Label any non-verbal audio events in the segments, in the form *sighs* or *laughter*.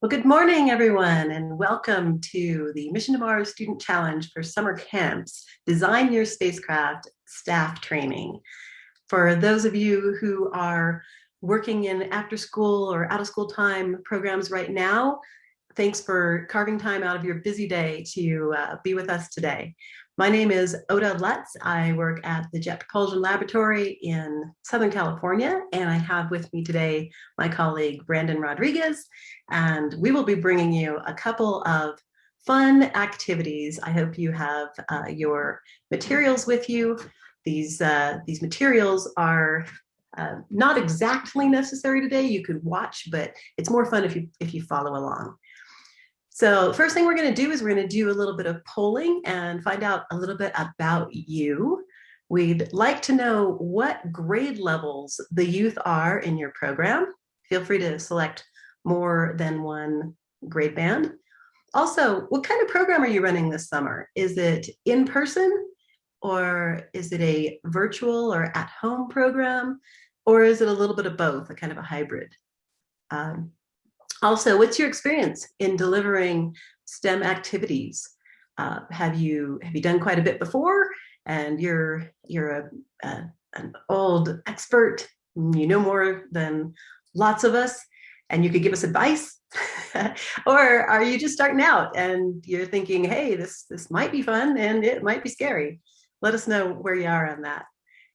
Well, good morning, everyone, and welcome to the Mission to Mars Student Challenge for Summer Camps, Design Your Spacecraft Staff Training. For those of you who are working in after school or out of school time programs right now, thanks for carving time out of your busy day to uh, be with us today. My name is Ota Lutz. I work at the Jet Propulsion Laboratory in Southern California, and I have with me today my colleague Brandon Rodriguez, and we will be bringing you a couple of fun activities. I hope you have uh, your materials with you. These, uh, these materials are uh, not exactly necessary today. You could watch, but it's more fun if you, if you follow along. So first thing we're going to do is we're going to do a little bit of polling and find out a little bit about you. We'd like to know what grade levels the youth are in your program. Feel free to select more than one grade band. Also, what kind of program are you running this summer? Is it in person or is it a virtual or at home program? Or is it a little bit of both, a kind of a hybrid? Um, also, what's your experience in delivering STEM activities? Uh, have you have you done quite a bit before? And you're you're a, a, an old expert you know more than lots of us and you could give us advice? *laughs* Or are you just starting out and you're thinking hey this this might be fun and it might be scary. Let us know where you are on that.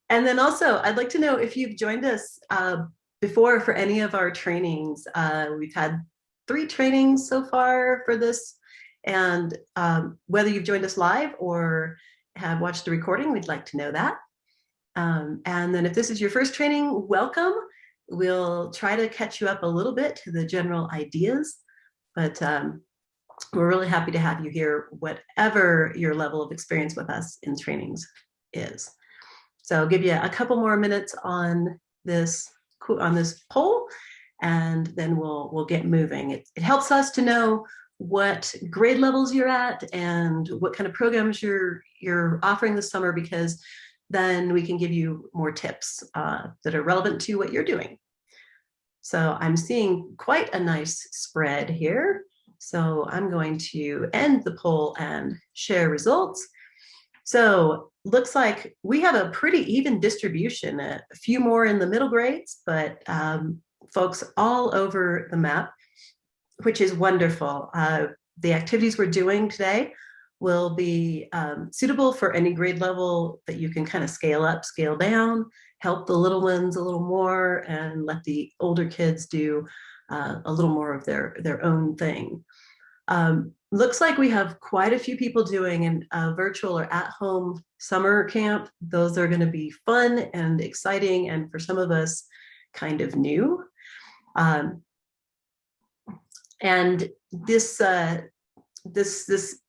And then also i'd like to know if you've joined us uh, before for any of our trainings. Uh, we've had three trainings so far for this. And um, whether you've joined us live or have watched the recording, we'd like to know that. Um, and then if this is your first training, welcome. We'll try to catch you up a little bit to the general ideas, but um, we're really happy to have you here, whatever your level of experience with us in trainings is. So I'll give you a couple more minutes on this on this poll, and then we'll we'll get moving. It, it helps us to know what grade levels you're at and what kind of programs you're you're offering this summer because then we can give you more tips uh, that are relevant to what you're doing. So I'm seeing quite a nice spread here. So I'm going to end the poll and share results. So looks like we have a pretty even distribution, a few more in the middle grades, but um, folks all over the map, which is wonderful. Uh, the activities we're doing today will be um, suitable for any grade level that you can kind of scale up, scale down, help the little ones a little more and let the older kids do uh, a little more of their, their own thing. Um, looks like we have quite a few people doing a virtual or at-home summer camp. Those are going to be fun and exciting, and for some of us, kind of new. Um, and this uh, this this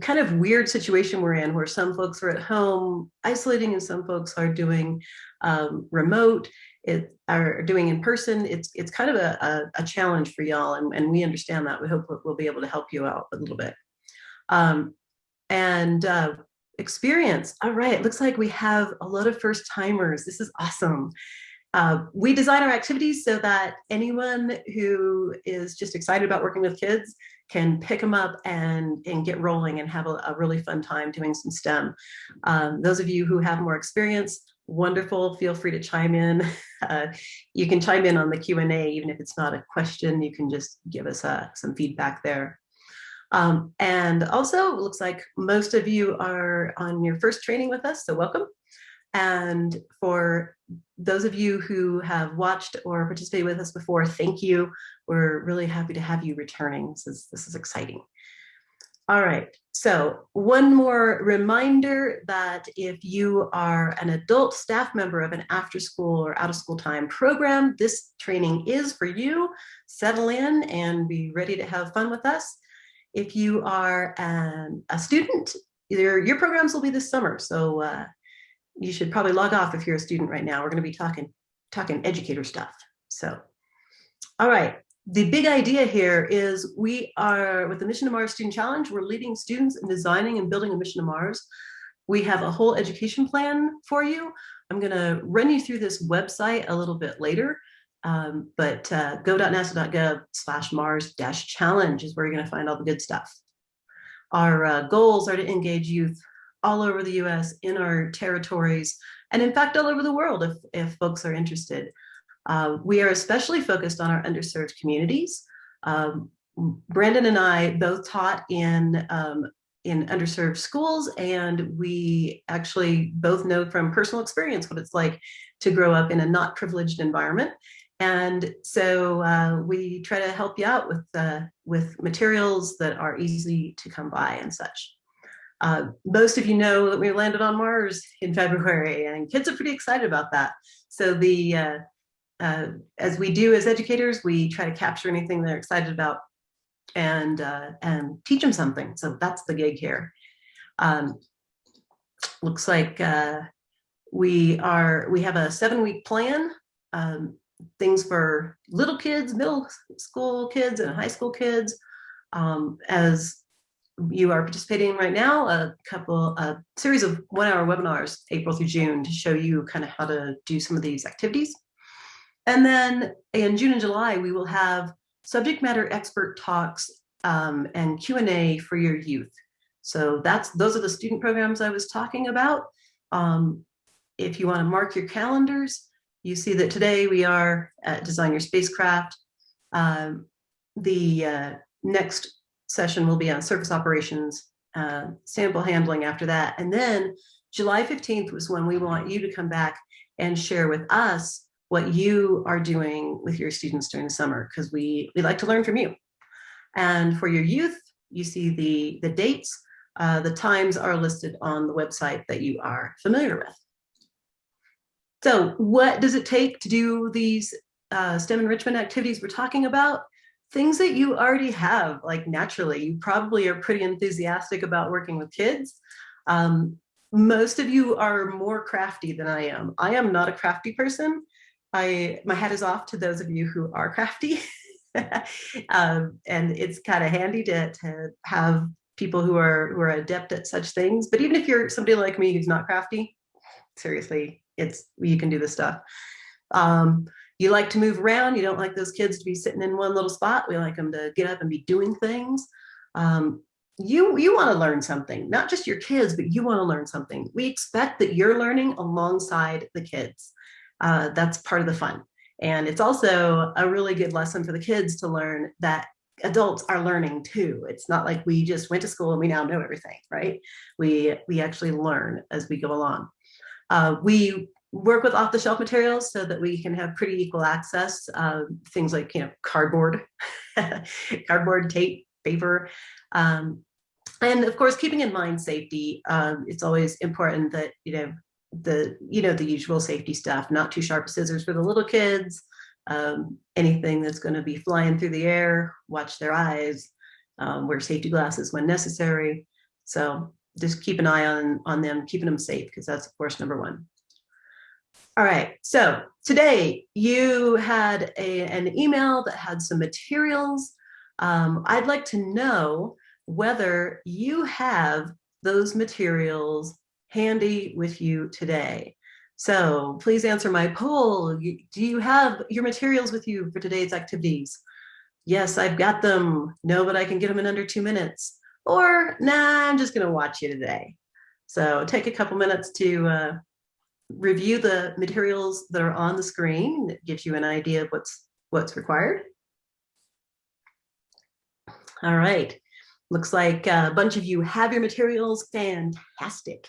kind of weird situation we're in, where some folks are at home isolating, and some folks are doing um, remote it are doing in person, it's it's kind of a, a, a challenge for y'all, and, and we understand that. We hope we'll be able to help you out a little bit. Um, and uh, experience, all right, it looks like we have a lot of first timers. This is awesome. Uh, we design our activities so that anyone who is just excited about working with kids can pick them up and, and get rolling and have a, a really fun time doing some STEM. Um, those of you who have more experience, wonderful. Feel free to chime in. *laughs* Uh, you can chime in on the Q&A, even if it's not a question, you can just give us uh, some feedback there. Um, and also, looks like most of you are on your first training with us, so welcome. And for those of you who have watched or participated with us before, thank you. We're really happy to have you returning. This is, this is exciting. All right, so one more reminder that if you are an adult staff member of an after school or out of school time program, this training is for you. Settle in and be ready to have fun with us. If you are an, a student, your, your programs will be this summer. So uh, you should probably log off if you're a student right now. We're gonna be talking, talking educator stuff. So, all right, the big idea here is we are, with the Mission to Mars Student Challenge, we're leading students in designing and building a mission to Mars. We have a whole education plan for you. I'm gonna run you through this website a little bit later. Um, but uh, go.nasa.gov slash Mars dash challenge is where you're going to find all the good stuff. Our uh, goals are to engage youth all over the US in our territories, and in fact, all over the world if, if folks are interested. Uh, we are especially focused on our underserved communities. Um, Brandon and I both taught in um, in underserved schools and we actually both know from personal experience what it's like to grow up in a not privileged environment and so uh, we try to help you out with uh, with materials that are easy to come by and such. Uh, most of you know that we landed on Mars in February and kids are pretty excited about that. So the uh, uh, as we do as educators, we try to capture anything they're excited about and uh, and teach them something. So that's the gig here. Um, looks like we are we have a seven week plan. Um, things for little kids, middle school kids and high school kids. Um, as you are participating right now, a couple, a series of one hour webinars, April through June to show you kind of how to do some of these activities. And then in June and July, we will have subject matter expert talks um, and Q&A for your youth. So that's those are the student programs I was talking about. Um, if you want to mark your calendars, you see that today we are at Design Your Spacecraft. Um, the uh, next session will be on surface operations, uh, sample handling after that. And then July 15th was when we want you to come back and share with us what you are doing with your students during the summer, because we, we like to learn from you. And for your youth, you see the, the dates, uh, the times are listed on the website that you are familiar with. So what does it take to do these uh, STEM enrichment activities we're talking about? Things that you already have, like naturally, you probably are pretty enthusiastic about working with kids. Um, most of you are more crafty than I am. I am not a crafty person. I My hat is off to those of you who are crafty. *laughs* um, and it's kind of handy to, to have people who are who are adept at such things. But even if you're somebody like me who's not crafty, seriously, it's you can do this stuff. Um, you like to move around. You don't like those kids to be sitting in one little spot. We like them to get up and be doing things. Um, you you want to learn something, not just your kids, but you want to learn something. We expect that you're learning alongside the kids. Uh, that's part of the fun. And it's also a really good lesson for the kids to learn that adults are learning too. It's not like we just went to school and we now know everything, right? We, we actually learn as we go along. Uh, we work with off-the-shelf materials so that we can have pretty equal access. Uh, things like you know cardboard, *laughs* cardboard, tape, paper, um, and of course keeping in mind safety. Um, it's always important that you know the you know the usual safety stuff. Not too sharp scissors for the little kids. Um, anything that's going to be flying through the air, watch their eyes. Um, wear safety glasses when necessary. So just keep an eye on, on them, keeping them safe, because that's of course number one. All right, so today you had a, an email that had some materials. Um, I'd like to know whether you have those materials handy with you today. So please answer my poll. Do you have your materials with you for today's activities? Yes, I've got them. No, but I can get them in under two minutes or nah, I'm just going to watch you today. So take a couple minutes to uh, review the materials that are on the screen. That gives you an idea of what's what's required. All right, looks like a bunch of you have your materials. Fantastic.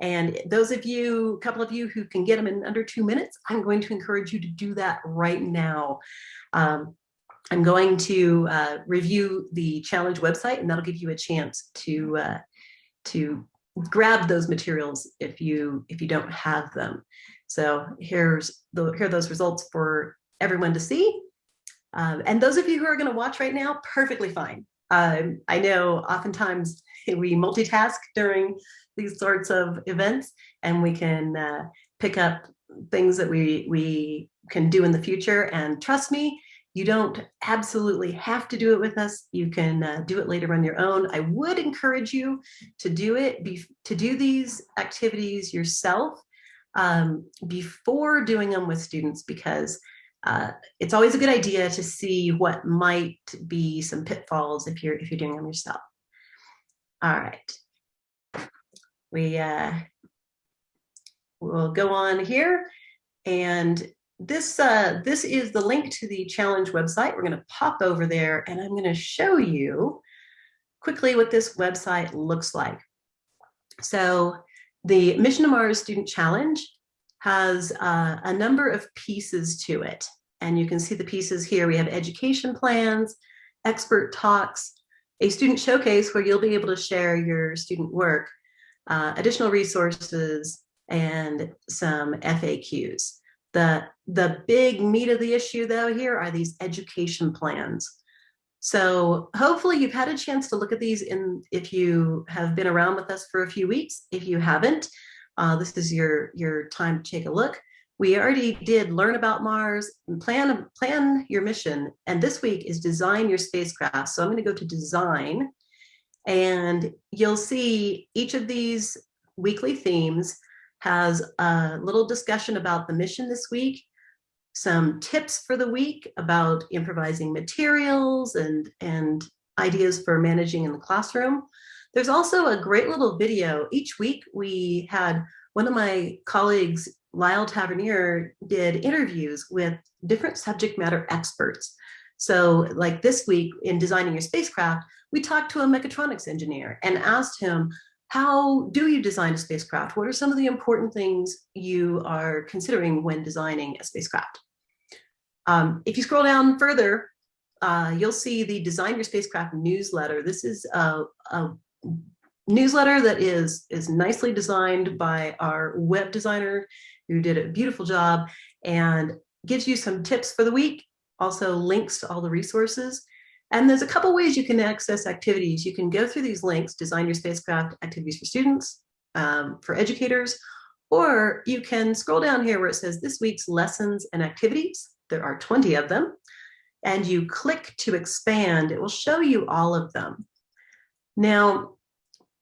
And those of you, a couple of you who can get them in under two minutes, I'm going to encourage you to do that right now. Um, I'm going to uh, review the challenge website and that'll give you a chance to uh, to grab those materials if you if you don't have them. So here's the here are those results for everyone to see. Um, and those of you who are going to watch right now, perfectly fine. Um, I know oftentimes we multitask during these sorts of events and we can uh, pick up things that we we can do in the future and trust me you don't absolutely have to do it with us. You can uh, do it later on your own. I would encourage you to do it, be, to do these activities yourself um, before doing them with students because uh, it's always a good idea to see what might be some pitfalls if you're if you're doing them yourself. All right, we uh, will go on here, and this uh, this is the link to the challenge website. We're going to pop over there, and I'm going to show you quickly what this website looks like. So the Mission to Mars Student Challenge has uh, a number of pieces to it. And you can see the pieces here. We have education plans, expert talks, a student showcase where you'll be able to share your student work, uh, additional resources, and some FAQs. The, the big meat of the issue though here are these education plans. So hopefully you've had a chance to look at these in if you have been around with us for a few weeks. If you haven't, uh, this is your, your time to take a look. We already did learn about Mars, plan, plan your mission, and this week is design your spacecraft. So I'm gonna go to design, and you'll see each of these weekly themes has a little discussion about the mission this week, some tips for the week about improvising materials and, and ideas for managing in the classroom. There's also a great little video. Each week we had one of my colleagues, Lyle Tavernier, did interviews with different subject matter experts. So like this week in designing your spacecraft, we talked to a mechatronics engineer and asked him, how do you design a spacecraft? What are some of the important things you are considering when designing a spacecraft? Um, if you scroll down further, uh, you'll see the Design Your Spacecraft newsletter. This is a, a newsletter that is, is nicely designed by our web designer who did a beautiful job and gives you some tips for the week, also links to all the resources. And there's a couple ways you can access activities. You can go through these links, design your spacecraft activities for students, um, for educators, or you can scroll down here where it says this week's lessons and activities. There are 20 of them. And you click to expand, it will show you all of them. Now,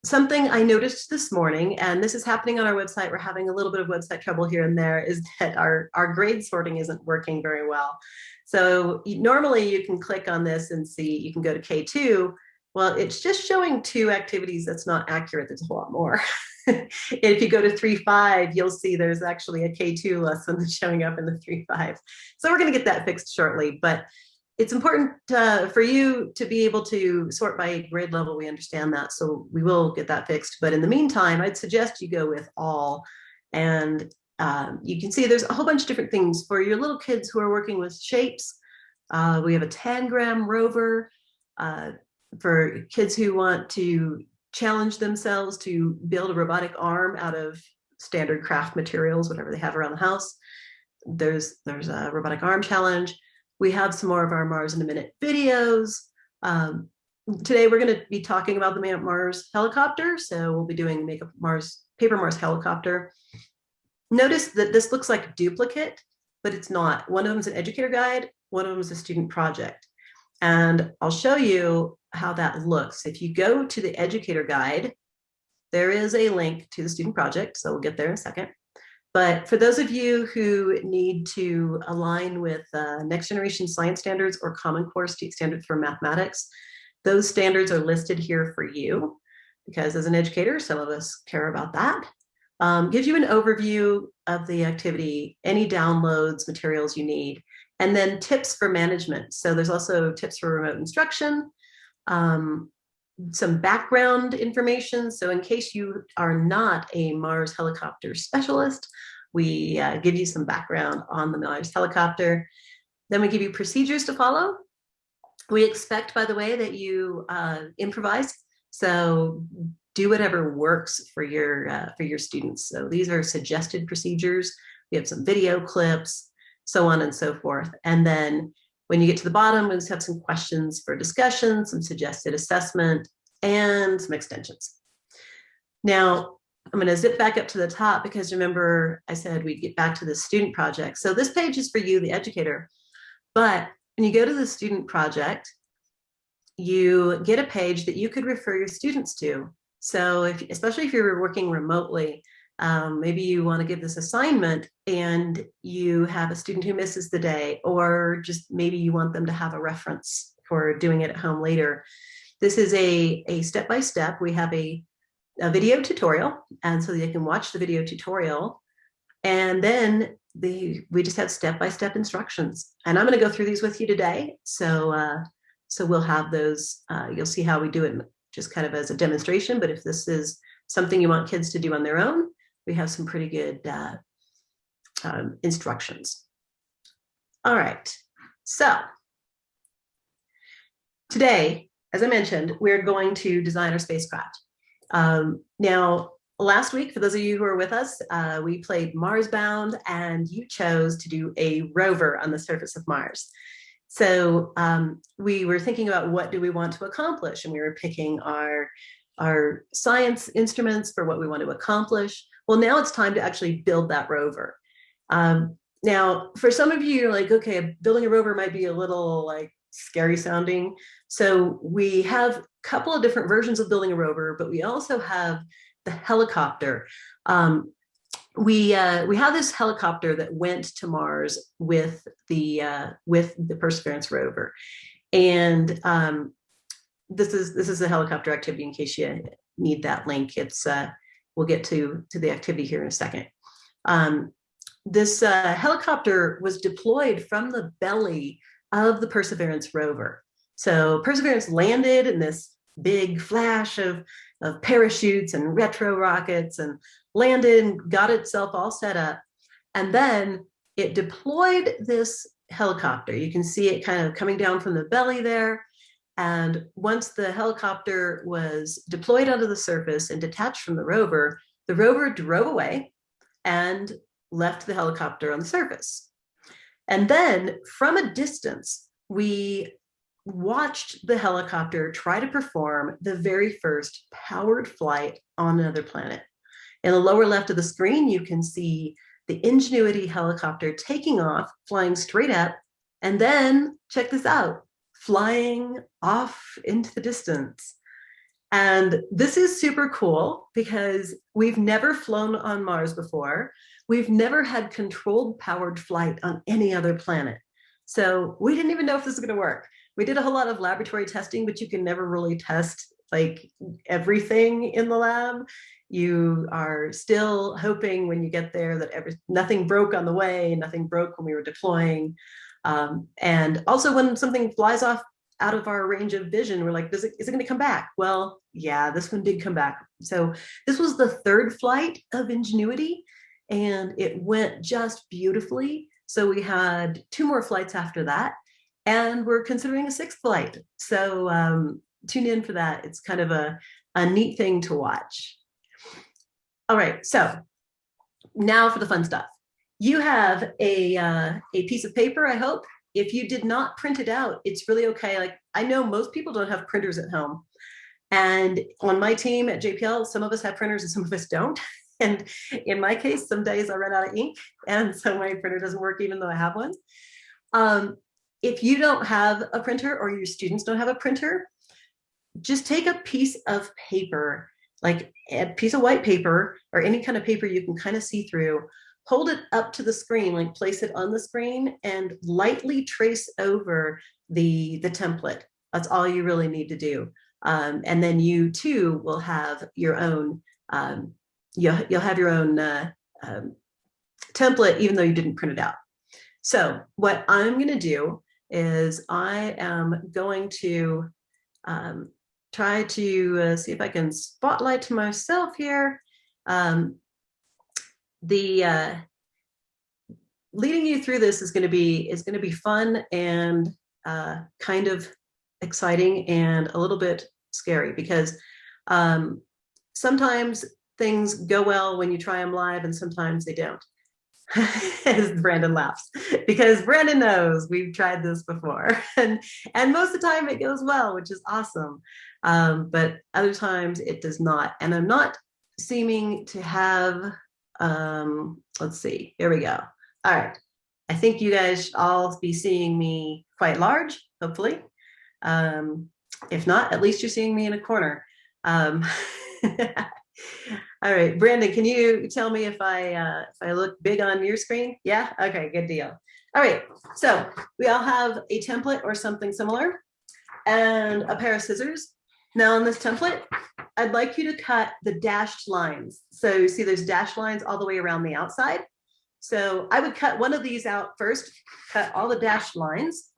something I noticed this morning, and this is happening on our website, we're having a little bit of website trouble here and there, is *laughs* that our, our grade sorting isn't working very well. So normally you can click on this and see, you can go to K2. Well, it's just showing two activities that's not accurate. There's a lot more. *laughs* if you go to 3.5, you'll see there's actually a K2 lesson *laughs* showing up in the 3.5. So we're going to get that fixed shortly. But it's important uh, for you to be able to sort by grade level. We understand that, so we will get that fixed. But in the meantime, I'd suggest you go with all. And um, you can see there's a whole bunch of different things for your little kids who are working with shapes. Uh, we have a tangram rover uh, for kids who want to challenge themselves to build a robotic arm out of standard craft materials, whatever they have around the house. There's, there's a robotic arm challenge. We have some more of our Mars in a Minute videos. Um, today we're going to be talking about the Make a Mars helicopter. So we'll be doing Make a Mars Paper Mars helicopter. Notice that this looks like a duplicate, but it's not. One of them is an educator guide, one of them is a student project. And I'll show you how that looks. If you go to the educator guide, there is a link to the student project. So we'll get there in a second. But for those of you who need to align with uh, next generation science standards or Common Core standards for mathematics, those standards are listed here for you because as an educator, some of us care about that. Um, gives you an overview of the activity, any downloads, materials you need, and then tips for management. So there's also tips for remote instruction, um, some background information. So in case you are not a Mars helicopter specialist, we uh, give you some background on the Mars helicopter. Then we give you procedures to follow. We expect, by the way, that you uh, improvise. So do whatever works for your uh, for your students. So these are suggested procedures. We have some video clips, so on and so forth. And then when you get to the bottom, we just have some questions for discussion, some suggested assessment, and some extensions. Now, I'm going to zip back up to the top because remember I said we'd get back to the student project. So this page is for you, the educator. But when you go to the student project, you get a page that you could refer your students to. So if, especially if you're working remotely, Um, maybe you want to give this assignment and you have a student who misses the day, or just maybe you want them to have a reference for doing it at home later. This is a, a step-by-step. We have a, a video tutorial, and so they can watch the video tutorial. And then the, we just have step-by-step -step instructions. And I'm gonna go through these with you today. So, uh, so we'll have those, uh, you'll see how we do it just kind of as a demonstration, but if this is something you want kids to do on their own, we have some pretty good uh, um, instructions. All right, so today, as I mentioned, we're going to design our spacecraft. Um, now, last week, for those of you who are with us, uh, we played Mars Bound and you chose to do a rover on the surface of Mars. So um, we were thinking about what do we want to accomplish and we were picking our, our science instruments for what we want to accomplish. Well, now it's time to actually build that rover. Um, now, for some of you, you're like, okay, building a rover might be a little like scary sounding. So we have a couple of different versions of building a rover, but we also have the helicopter. Um, we uh, we have this helicopter that went to Mars with the uh, with the Perseverance rover, and um, this is this is a helicopter activity. In case you need that link, it's uh, we'll get to, to the activity here in a second. Um, this uh, helicopter was deployed from the belly of the Perseverance rover. So Perseverance landed in this big flash of, of parachutes and retro rockets and landed and got itself all set up. And then it deployed this helicopter. You can see it kind of coming down from the belly there. And once the helicopter was deployed onto the surface and detached from the rover, the rover drove away and left the helicopter on the surface. And then from a distance, we watched the helicopter try to perform the very first powered flight on another planet. In the lower left of the screen, you can see the Ingenuity helicopter taking off, flying straight up, and then check this out, flying off into the distance. And this is super cool because we've never flown on Mars before. We've never had controlled powered flight on any other planet. So we didn't even know if this was gonna work. We did a whole lot of laboratory testing, but you can never really test like everything in the lab. You are still hoping when you get there that every, nothing broke on the way, nothing broke when we were deploying. Um, and also when something flies off out of our range of vision, we're like, Does it, is it going to come back? Well, yeah, this one did come back. So this was the third flight of Ingenuity and it went just beautifully. So we had two more flights after that and we're considering a sixth flight. So um, tune in for that. It's kind of a, a neat thing to watch. All right, so now for the fun stuff you have a, uh, a piece of paper, I hope. If you did not print it out, it's really okay. Like I know most people don't have printers at home. And on my team at JPL, some of us have printers and some of us don't. *laughs* And in my case, some days I run out of ink and so my printer doesn't work even though I have one. Um, if you don't have a printer or your students don't have a printer, just take a piece of paper, like a piece of white paper or any kind of paper you can kind of see through, hold it up to the screen, like place it on the screen and lightly trace over the, the template. That's all you really need to do. Um, and then you too will have your own, um, you'll, you'll have your own uh, um, template, even though you didn't print it out. So what I'm gonna do is I am going to um, try to uh, see if I can spotlight myself here. Um, the uh, leading you through this is going to be is going to be fun and uh, kind of exciting and a little bit scary because um, sometimes things go well when you try them live and sometimes they don't. *laughs* As Brandon laughs because Brandon knows we've tried this before *laughs* and and most of the time it goes well which is awesome um, but other times it does not and I'm not seeming to have um, let's see, here we go. All right. I think you guys all be seeing me quite large, hopefully. Um, if not, at least you're seeing me in a corner. Um, *laughs* All right, Brandon, can you tell me if I uh, if I look big on your screen? Yeah, okay, good deal. All right, so we all have a template or something similar and a pair of scissors. Now on this template, I'd like you to cut the dashed lines. So you see those dashed lines all the way around the outside. So I would cut one of these out first, cut all the dashed lines.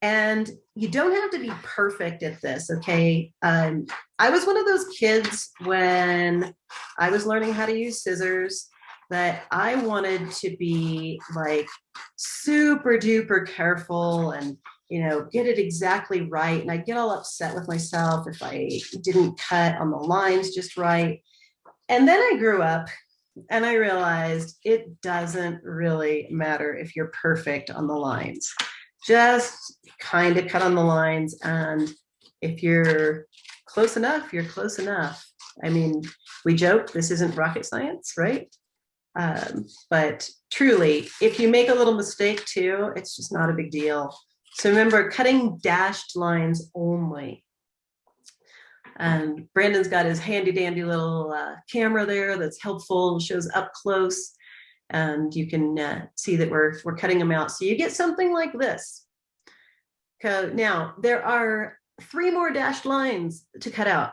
And you don't have to be perfect at this, okay? Um, I was one of those kids when I was learning how to use scissors that I wanted to be like super duper careful and you know get it exactly right and I get all upset with myself if I didn't cut on the lines just right. And then I grew up and I realized it doesn't really matter if you're perfect on the lines. Just kind of cut on the lines and if you're close enough you're close enough. I mean we joke this isn't rocket science right? Um, but truly, if you make a little mistake too, it's just not a big deal. So remember, cutting dashed lines only. And Brandon's got his handy dandy little uh, camera there that's helpful, shows up close, and you can uh, see that we're, we're cutting them out. So you get something like this. Now, there are three more dashed lines to cut out.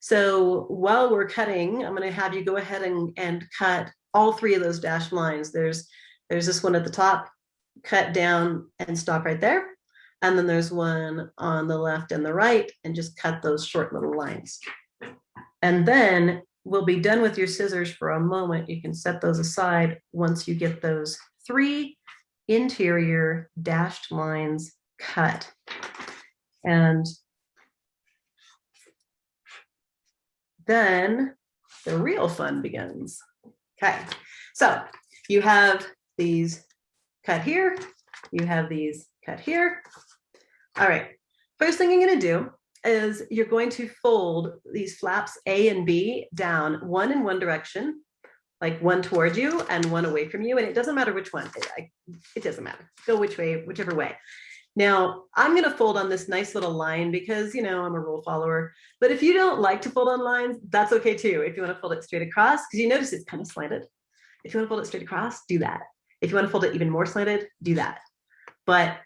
So while we're cutting, I'm going to have you go ahead and, and cut all three of those dashed lines. There's, there's this one at the top, cut down and stop right there. And then there's one on the left and the right and just cut those short little lines. And then we'll be done with your scissors for a moment. You can set those aside once you get those three interior dashed lines cut. And then the real fun begins. Okay, so you have these cut here, you have these cut here. All right, first thing you're gonna do is you're going to fold these flaps A and B down, one in one direction, like one toward you and one away from you. And it doesn't matter which one, it, it doesn't matter. Go which way, whichever way. Now I'm going to fold on this nice little line because, you know, I'm a rule follower, but if you don't like to fold on lines, that's okay too. If you want to fold it straight across, because you notice it's kind of slanted. If you want to fold it straight across, do that. If you want to fold it even more slanted, do that. But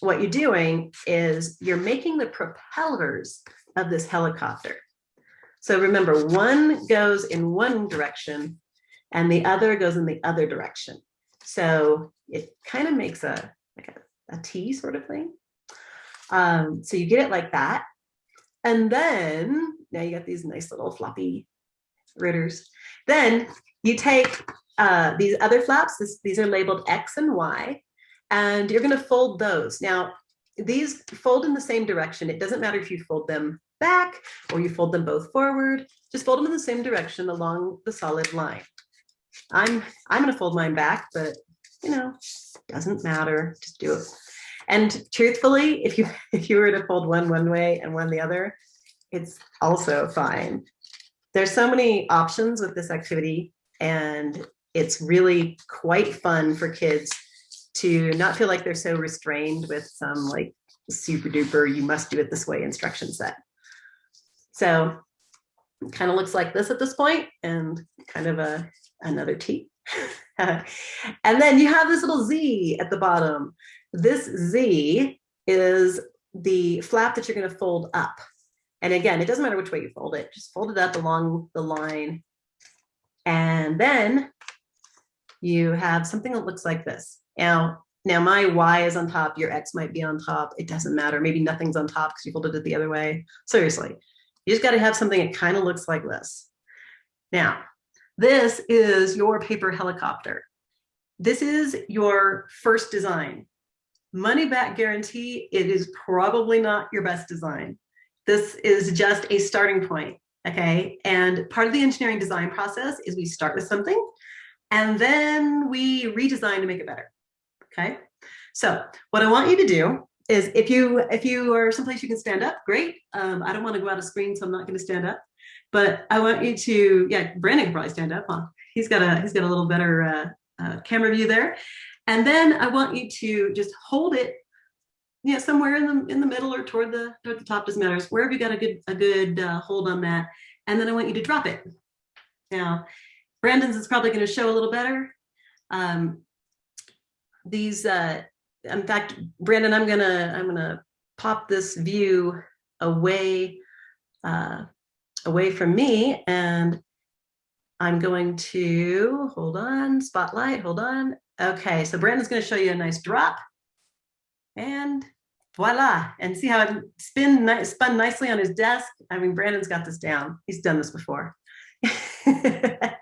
what you're doing is you're making the propellers of this helicopter. So remember, one goes in one direction and the other goes in the other direction. So it kind of makes a, like a a T sort of thing. Um, so you get it like that. And then now you got these nice little floppy rotors. Then you take uh, these other flaps, this, these are labeled X and Y, and you're gonna fold those. Now, these fold in the same direction. It doesn't matter if you fold them back or you fold them both forward, just fold them in the same direction along the solid line. I'm, I'm gonna fold mine back, but you know, doesn't matter, just do it. And truthfully, if you *laughs* if you were to fold one one way and one the other, it's also fine. There's so many options with this activity and it's really quite fun for kids to not feel like they're so restrained with some like super duper, you must do it this way instruction set. So kind of looks like this at this point and kind of a another T. *laughs* and then you have this little Z at the bottom. This Z is the flap that you're going to fold up. And again, it doesn't matter which way you fold it, just fold it up along the line. And then you have something that looks like this. Now, now my Y is on top, your X might be on top. It doesn't matter. Maybe nothing's on top because you folded it the other way. Seriously, you just got to have something that kind of looks like this. Now, this is your paper helicopter. This is your first design. Money back guarantee, it is probably not your best design. This is just a starting point, okay? And part of the engineering design process is we start with something and then we redesign to make it better, okay? So what I want you to do is if you if you are someplace you can stand up, great. Um, I don't want to go out of screen, so I'm not going to stand up. But I want you to, yeah, Brandon can probably stand up. Huh? He's got a he's got a little better uh, uh, camera view there. And then I want you to just hold it, yeah, you know, somewhere in the in the middle or toward the toward the top doesn't matter. Wherever you got a good a good uh, hold on that. And then I want you to drop it. Now, Brandon's is probably going to show a little better. Um, these, uh, in fact, Brandon, I'm gonna I'm gonna pop this view away uh, away from me, and I'm going to hold on spotlight. Hold on. Okay, so Brandon's to show you a nice drop, and voila! And see how it spin spun nicely on his desk. I mean, Brandon's got this down. He's done this before. *laughs*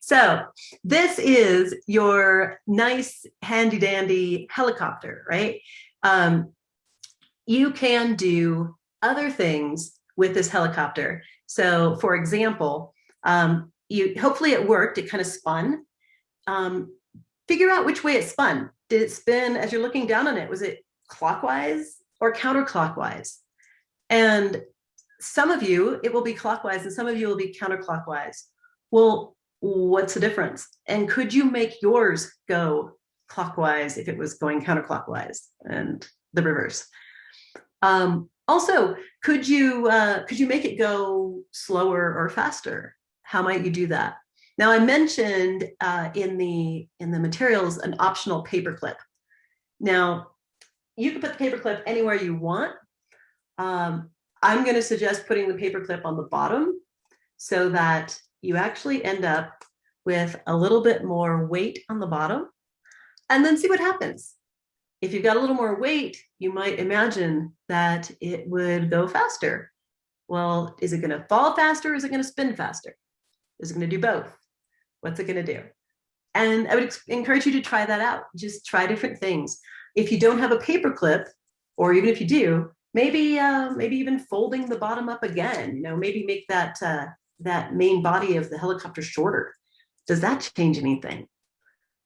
so this is your nice handy dandy helicopter, right? Um, you can do other things with this helicopter. So for example, um, you hopefully it worked, it kind of spun. Um, figure out which way it spun. Did it spin as you're looking down on it? Was it clockwise or counterclockwise? And some of you, it will be clockwise and some of you will be counterclockwise. Well, what's the difference? And could you make yours go clockwise if it was going counterclockwise and the reverse? Um, also, could you uh, could you make it go slower or faster? How might you do that? Now, I mentioned uh, in the in the materials an optional paperclip. Now, you can put the paperclip anywhere you want. Um, I'm going to suggest putting the paperclip on the bottom so that you actually end up with a little bit more weight on the bottom and then see what happens. If you've got a little more weight, you might imagine that it would go faster. Well, is it going to fall faster or is it going to spin faster? Is it going to do both? What's it going to do? And I would encourage you to try that out. Just try different things. If you don't have a paper clip, or even if you do, maybe uh, maybe even folding the bottom up again. You know, maybe make that uh, that main body of the helicopter shorter. Does that change anything?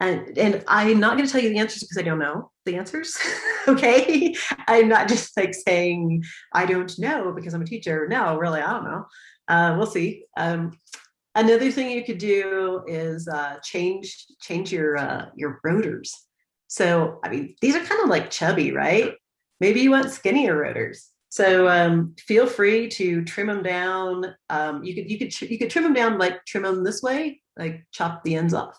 And, and I'm not going to tell you the answers because I don't know the answers. *laughs* okay. I'm not just like saying, I don't know because I'm a teacher. No, really, I don't know. Uh, we'll see. Um, another thing you could do is uh, change change your uh, your rotors. So, I mean, these are kind of like chubby, right? Maybe you want skinnier rotors. So um, feel free to trim them down. Um, you could you could you could trim them down like trim them this way, like chop the ends off,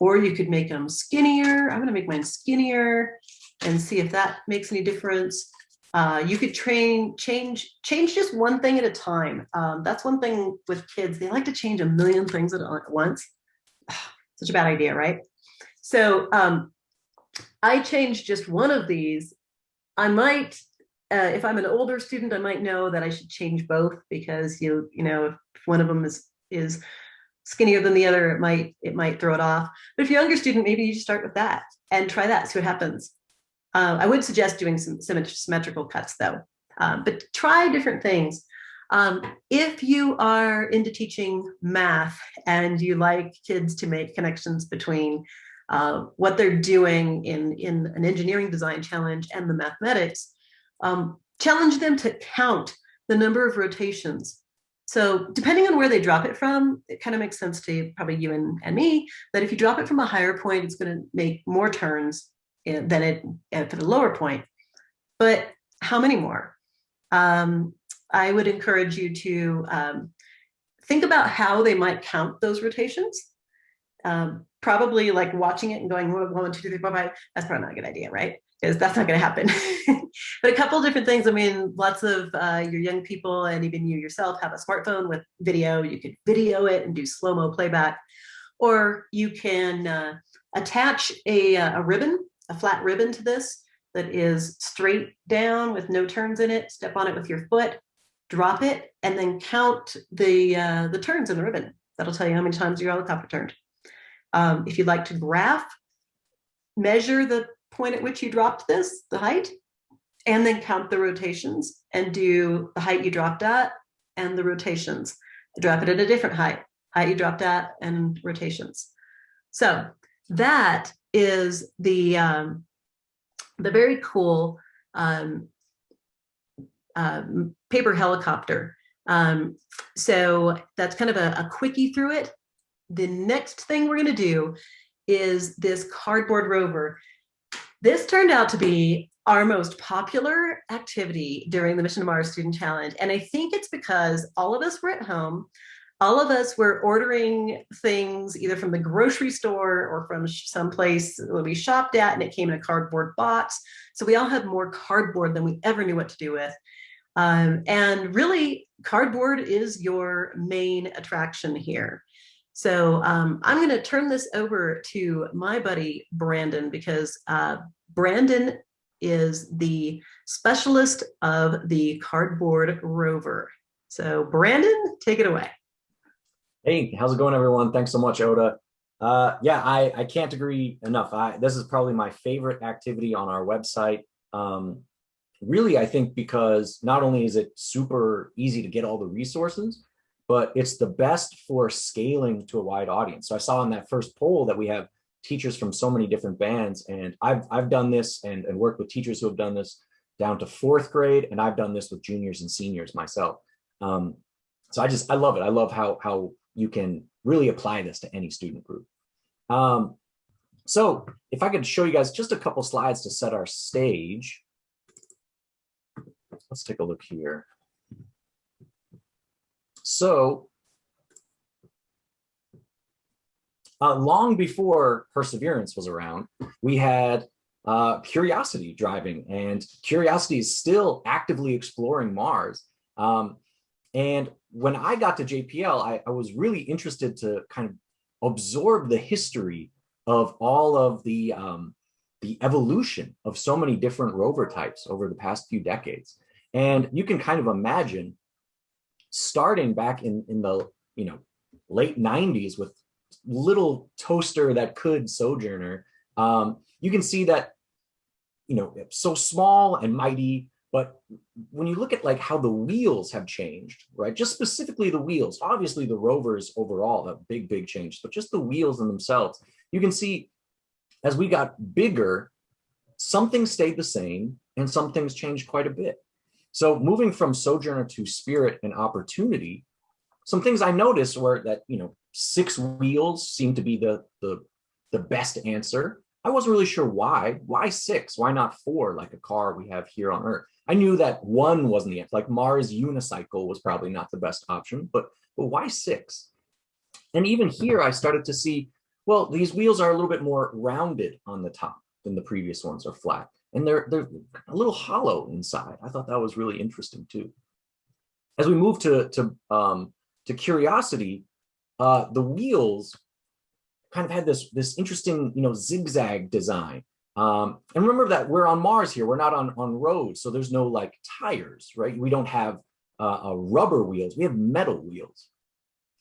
or you could make them skinnier. I'm going to make mine skinnier and see if that makes any difference. Uh, you could train change change just one thing at a time. Um, that's one thing with kids; they like to change a million things at once. *sighs* Such a bad idea, right? So um, I changed just one of these. I might uh, if I'm an older student, I might know that I should change both because you you know if one of them is is skinnier than the other, it might it might throw it off. But if you're a younger student, maybe you start with that and try that, see what happens. Uh, I would suggest doing some symmetrical cuts though, um, but try different things. Um, if you are into teaching math and you like kids to make connections between what they're doing in, in an engineering design challenge and the mathematics, um, challenge them to count the number of rotations. So depending on where they drop it from, it kind of makes sense to probably you and, and me, that if you drop it from a higher point, it's going to make more turns than it at the lower point. But how many more? Um, I would encourage you to um, think about how they might count those rotations. Um, probably like watching it and going one, two, three, four, five. That's probably not a good idea, right? because that's not going to happen. *laughs* but a couple different things. I mean, lots of uh, your young people and even you yourself have a smartphone with video. You could video it and do slow-mo playback. Or you can uh, attach a, uh, a ribbon, a flat ribbon to this that is straight down with no turns in it. Step on it with your foot, drop it, and then count the, uh, the turns in the ribbon. That'll tell you how many times your helicopter turned. Um, if you'd like to graph, measure the point at which you dropped this, the height, and then count the rotations and do the height you dropped at and the rotations. Drop it at a different height, height you dropped at and rotations. So that is the, um, the very cool um, um, paper helicopter. Um, so that's kind of a, a quickie through it. The next thing we're going to do is this cardboard rover. This turned out to be our most popular activity during the Mission to Mars Student Challenge. And I think it's because all of us were at home. all of us were ordering things either from the grocery store or from someplace that we shopped at and it came in a cardboard box. So we all had more cardboard than we ever knew what to do with. Um, and really cardboard is your main attraction here. So um, I'm going to turn this over to my buddy Brandon because uh, Brandon is the specialist of the cardboard rover. So Brandon, take it away. Hey, how's it going, everyone? Thanks so much, Ota. Uh, yeah, I, I can't agree enough. I, this is probably my favorite activity on our website. Um, really, I think because not only is it super easy to get all the resources, but it's the best for scaling to a wide audience. So I saw in that first poll that we have teachers from so many different bands, and I've, I've done this and, and worked with teachers who have done this down to fourth grade, and I've done this with juniors and seniors myself. Um, so I just, I love it. I love how, how you can really apply this to any student group. Um, so if I could show you guys just a couple slides to set our stage. Let's take a look here. So uh, long before Perseverance was around, we had uh, Curiosity driving and Curiosity is still actively exploring Mars. Um, and when I got to JPL, I, I was really interested to kind of absorb the history of all of the um, the evolution of so many different rover types over the past few decades. And you can kind of imagine starting back in, in the you know late 90s with little toaster that could Sojourner, um, you can see that you know so small and mighty but when you look at like how the wheels have changed, right? Just specifically the wheels, obviously the rovers overall, a big, big change, but just the wheels in themselves, you can see as we got bigger, something stayed the same and some things changed quite a bit. So moving from Sojourner to Spirit and Opportunity, some things I noticed were that, you know, six wheels seemed to be the, the, the best answer. I wasn't really sure why. Why six? Why not four like a car we have here on Earth? I knew that one wasn't the answer. Like Mars unicycle was probably not the best option, but, but why six? And even here, I started to see, well, these wheels are a little bit more rounded on the top than the previous ones are flat. And they're, they're a little hollow inside. I thought that was really interesting too. As we move to, to, um, to curiosity, uh, the wheels kind of had this, this interesting, you know, zigzag design. Um, and remember that we're on Mars here, we're not on, on roads, so there's no like tires, right? We don't have uh, uh, rubber wheels, we have metal wheels.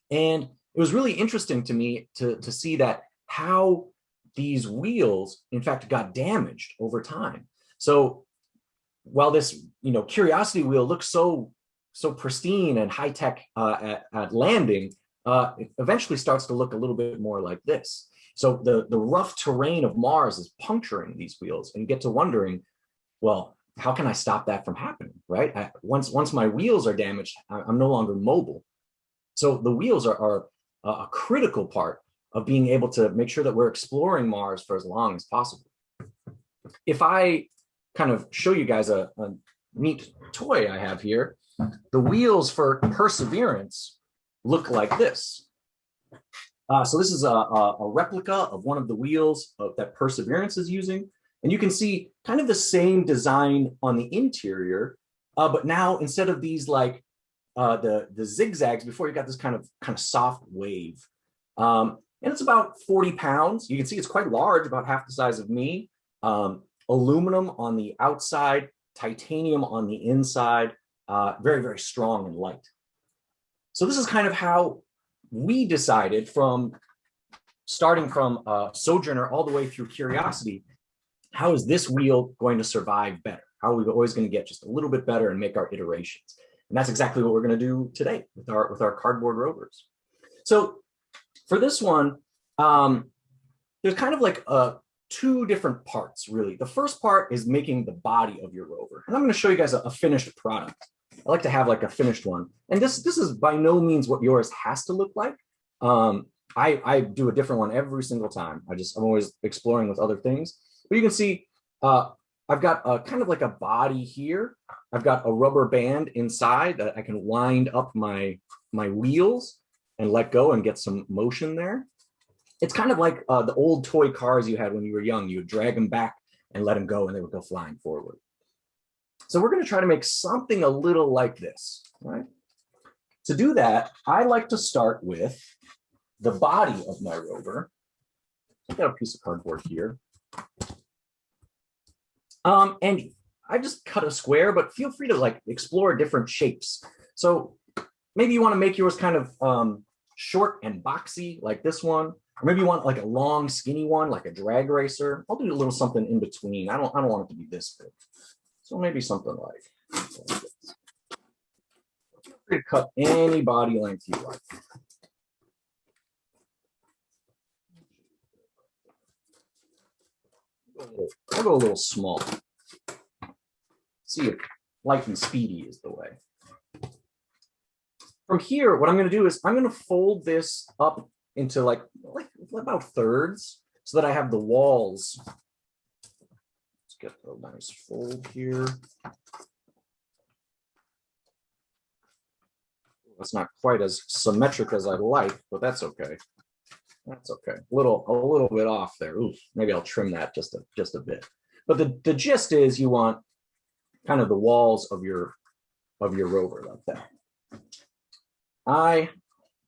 And it was really interesting to me to, to see that how these wheels, in fact, got damaged over time. So while this, you know, Curiosity wheel looks so, so pristine and high tech uh, at, at landing, uh, eventually starts to look a little bit more like this. So the, the rough terrain of Mars is puncturing these wheels and you get to wondering, well, how can I stop that from happening, right? I, once, once my wheels are damaged, I'm no longer mobile. So the wheels are, are a critical part of being able to make sure that we're exploring Mars for as long as possible. If I kind of show you guys a, a neat toy I have here, the wheels for Perseverance look like this. Uh, so this is a, a, a, replica of one of the wheels of, that Perseverance is using. And you can see kind of the same design on the interior, uh, but now instead of these like uh, the, the zigzags, before you got this kind of kind of soft wave. Um, and it's about 40 pounds. You can see it's quite large, about half the size of me. Um, aluminum on the outside, titanium on the inside, uh, very, very strong and light. So this is kind of how we decided from starting from uh, Sojourner all the way through Curiosity, how is this wheel going to survive better? How are we always going to get just a little bit better and make our iterations? And that's exactly what we're going to do today with our with our cardboard rovers. So for this one, um, there's kind of like uh, two different parts, really. The first part is making the body of your rover. And I'm going to show you guys a, a finished product. I like to have like a finished one. And this this is by no means what yours has to look like. Um, I, I do a different one every single time. I just, I'm always exploring with other things. But you can see uh, I've got a kind of like a body here. I've got a rubber band inside that I can wind up my, my wheels. And let go and get some motion there. It's kind of like uh, the old toy cars you had when you were young. You would drag them back and let them go and they would go flying forward. So we're going to try to make something a little like this, right? To do that, I like to start with the body of my rover. I got a piece of cardboard here. Um, and I just cut a square, but feel free to like explore different shapes. So maybe you want to make yours kind of um, short and boxy like this one, or maybe you want like a long skinny one like a drag racer. I'll do a little something in between. I don't I don't want it to be this big. So maybe something like, this. Free cut any body length you like. I'll go a little small. See if light and speedy is the way. From here, what I'm going to do is I'm going to fold this up into like, like about thirds so that I have the walls. Let's get a nice fold here. That's not quite as symmetric as I'd like, but that's okay. That's okay. A little, a little bit off there. Maybe I'll trim that just a just a bit. But the, the gist is you want kind of the walls of your of your rover like that. I,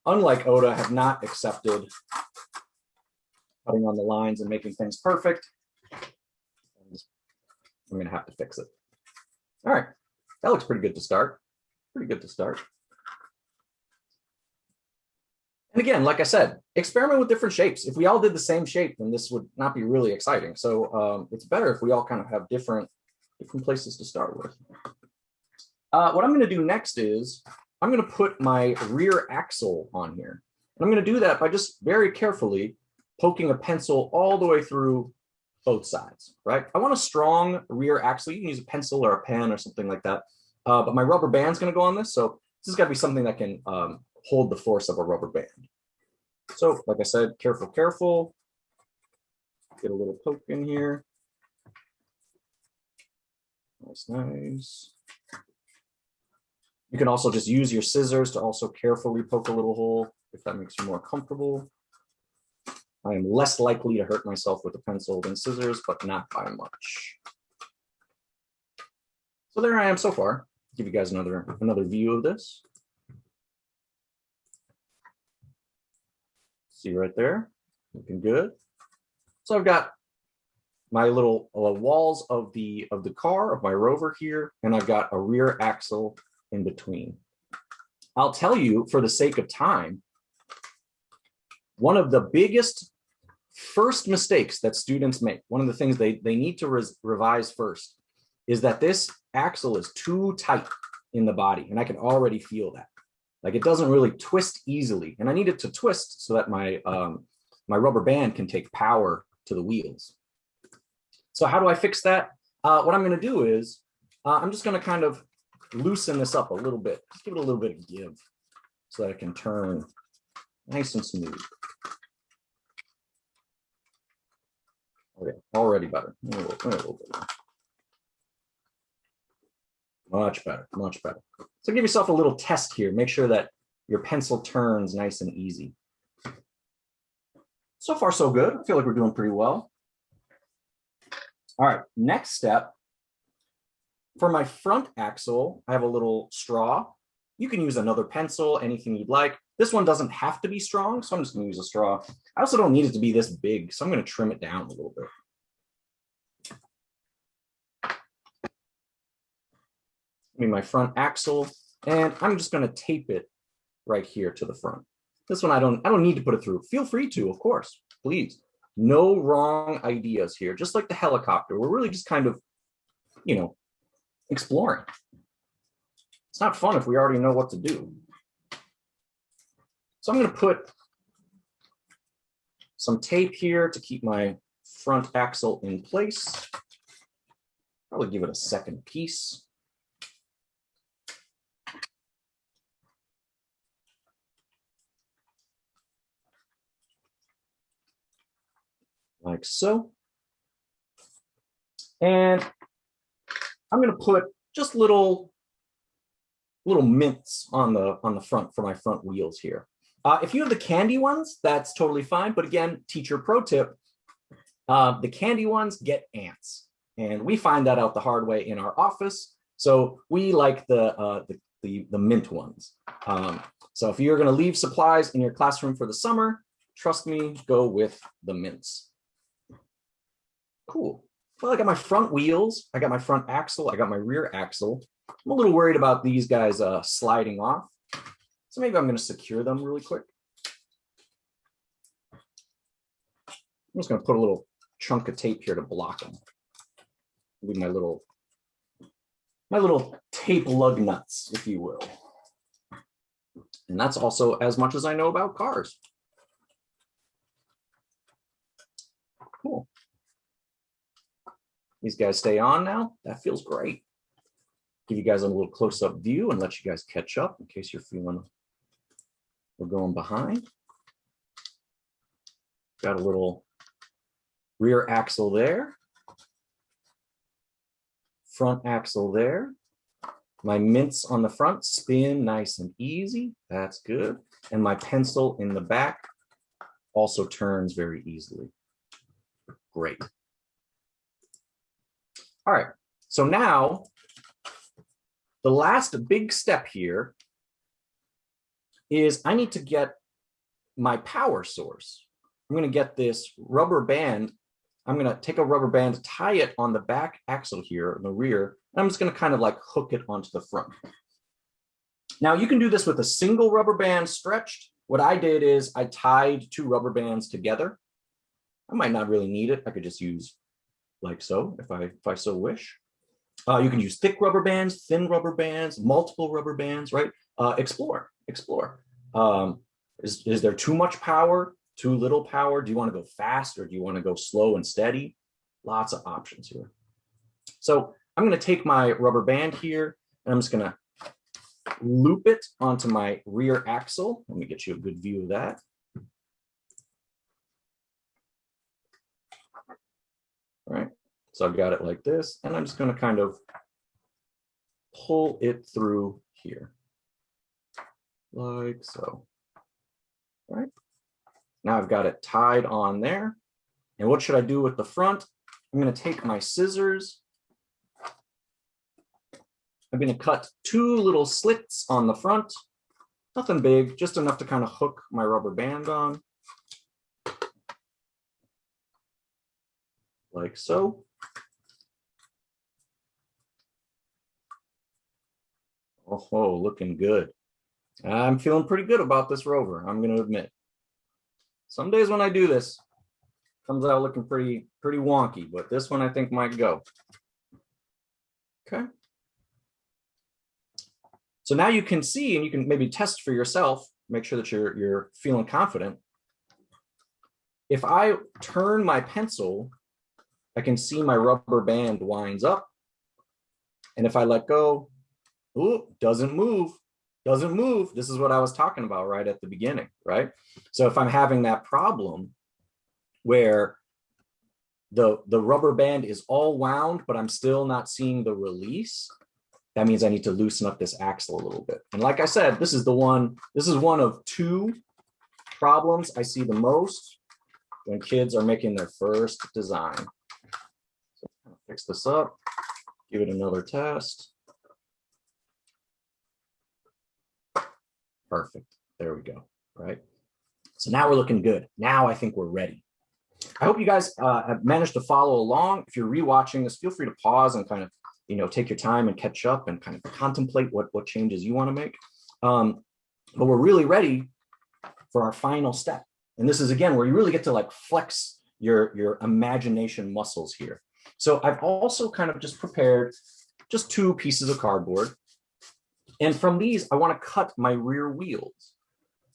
unlike Ota, have not accepted cutting on the lines and making things perfect. I'm gonna have to fix it. All right, that looks pretty good to start. Pretty good to start. And again, like I said, experiment with different shapes. If we all did the same shape, then this would not be really exciting. So um, it's better if we all kind of have different, different places to start with. Uh, what I'm going to do next is I'm going to put my rear axle on here. And I'm going to do that by just very carefully poking a pencil all the way through both sides, right? I want a strong rear axle. You can use a pencil or a pen or something like that. Uh, but my rubber band's going to go on this. So this has got to be something that can um, hold the force of a rubber band. So like I said, careful, careful. Get a little poke in here. Nice, nice. You can also just use your scissors to also carefully poke a little hole if that makes you more comfortable. I am less likely to hurt myself with a pencil than scissors, but not by much. So there I am so far. Give you guys another another view of this. See right there, looking good. So I've got my little uh, walls of the of the car of my rover here, and I've got a rear axle in between. I'll tell you for the sake of time, one of the biggest first mistakes that students make, one of the things they, they need to revise first, is that this axle is too tight in the body. And I can already feel that. Like it doesn't really twist easily. And I need it to twist so that my, um, my rubber band can take power to the wheels. So how do I fix that? Uh, what I'm going to do is uh, I'm just going to kind of loosen this up a little bit. Just give it a little bit of give so that it can turn nice and smooth. Okay, already better. A little, a little Much better, much better. So give yourself a little test here. Make sure that your pencil turns nice and easy. So far, so good. I feel like we're doing pretty well. All right, next step. For my front axle, I have a little straw. You can use another pencil, anything you'd like. This one doesn't have to be strong, so I'm just gonna use a straw. I also don't need it to be this big, so I'm gonna trim it down a little bit. I mean, my front axle, and I'm just gonna tape it right here to the front. This one I don't I don't need to put it through. Feel free to, of course, please. No wrong ideas here. Just like the helicopter, we're really just kind of, you know, exploring. It's not fun if we already know what to do. So I'm going to put some tape here to keep my front axle in place. Probably give it a second piece. Like so. And I'm going to put just little little mints on the on the front for my front wheels here. Uh, if you have the candy ones, that's totally fine. But again, teacher pro tip, uh, the candy ones get ants. And we find that out the hard way in our office. So we like the, uh, the, the, the, mint ones. Um, so if you're gonna leave supplies in your classroom for the summer, trust me, go with the mints. Cool. Well, I got my front wheels, I got my front axle, I got my rear axle. I'm a little worried about these guys uh, sliding off. So maybe I'm going to secure them really quick. I'm just going to put a little chunk of tape here to block them. With my little, my little tape lug nuts, if you will. And that's also as much as I know about cars. These guys stay on now. That feels great. Give you guys a little close-up view and let you guys catch up in case you're feeling we're going behind. Got a little rear axle there. Front axle there. My mints on the front spin nice and easy. That's good. And my pencil in the back also turns very easily. Great. All right, so now the last big step here is I need to get my power source. I'm going to get this rubber band. I'm going to take a rubber band, tie it on the back axle here in the rear. And I'm just going to kind of like hook it onto the front. Now you can do this with a single rubber band stretched. What I did is I tied two rubber bands together. I might not really need it. I could just use like so if I if I so wish. Uh, you can use thick rubber bands, thin rubber bands, multiple rubber bands, right? Uh, explore explore. Um, is, is there too much power, too little power? Do you want to go fast or do you want to go slow and steady? Lots of options here. So I'm going to take my rubber band here and I'm just going to loop it onto my rear axle. Let me get you a good view of that. Right, so I've got it like this, and I'm just going to kind of pull it through here like so. Right. Now I've got it tied on there. And what should I do with the front? I'm going to take my scissors. I'm going to cut two little slits on the front. Nothing big, just enough to kind of hook my rubber band on. Like so. Oh, looking good. I'm feeling pretty good about this rover, I'm going to admit. Some days when I do this, comes out looking pretty, pretty wonky, but this one I think might go. Okay. So now you can see and you can maybe test for yourself, make sure that you're, you're feeling confident. If I turn my pencil, I can see my rubber band winds up. And if I let go, ooh, doesn't move doesn't move. This is what I was talking about right at the beginning, right? So if I'm having that problem where the, the rubber band is all wound, but I'm still not seeing the release, that means I need to loosen up this axle a little bit. And like I said, this is the one, this is one of two problems I see the most when kids are making their first design. Fix this up, give it another test. Perfect. There we go. Right. So now we're looking good. Now I think we're ready. I hope you guys uh, have managed to follow along. If you're rewatching this, feel free to pause and kind of, you know, take your time and catch up and kind of contemplate what, what changes you want to make. Um, but we're really ready for our final step. And this is, again, where you really get to like flex your, your imagination muscles here. So I've also kind of just prepared just two pieces of cardboard. And from these, I want to cut my rear wheels.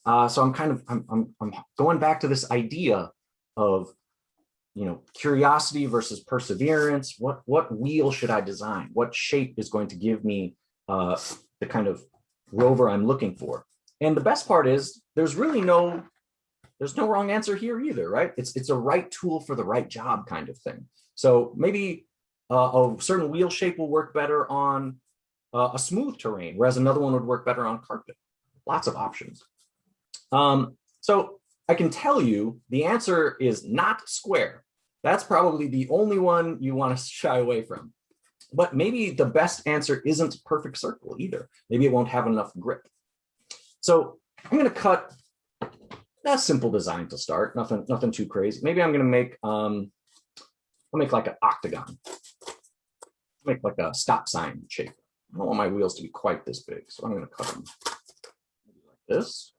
Uh, so I'm kind of, I'm, I'm, I'm going back to this idea of, you know, curiosity versus perseverance. What, what wheel should I design? What shape is going to give me uh, the kind of rover I'm looking for? And the best part is there's really no, there's no wrong answer here either, right? It's, it's a right tool for the right job kind of thing. So maybe uh, a certain wheel shape will work better on uh, a smooth terrain, whereas another one would work better on carpet. Lots of options. Um, so I can tell you the answer is not square. That's probably the only one you want to *laughs* shy away from. But maybe the best answer isn't perfect circle either. Maybe it won't have enough grip. So I'm going to cut a simple design to start, nothing, nothing too crazy. Maybe I'm going to make, um, I'll make like an octagon, make like a stop sign shape. I don't want my wheels to be quite this big, so I'm going to cut them like this.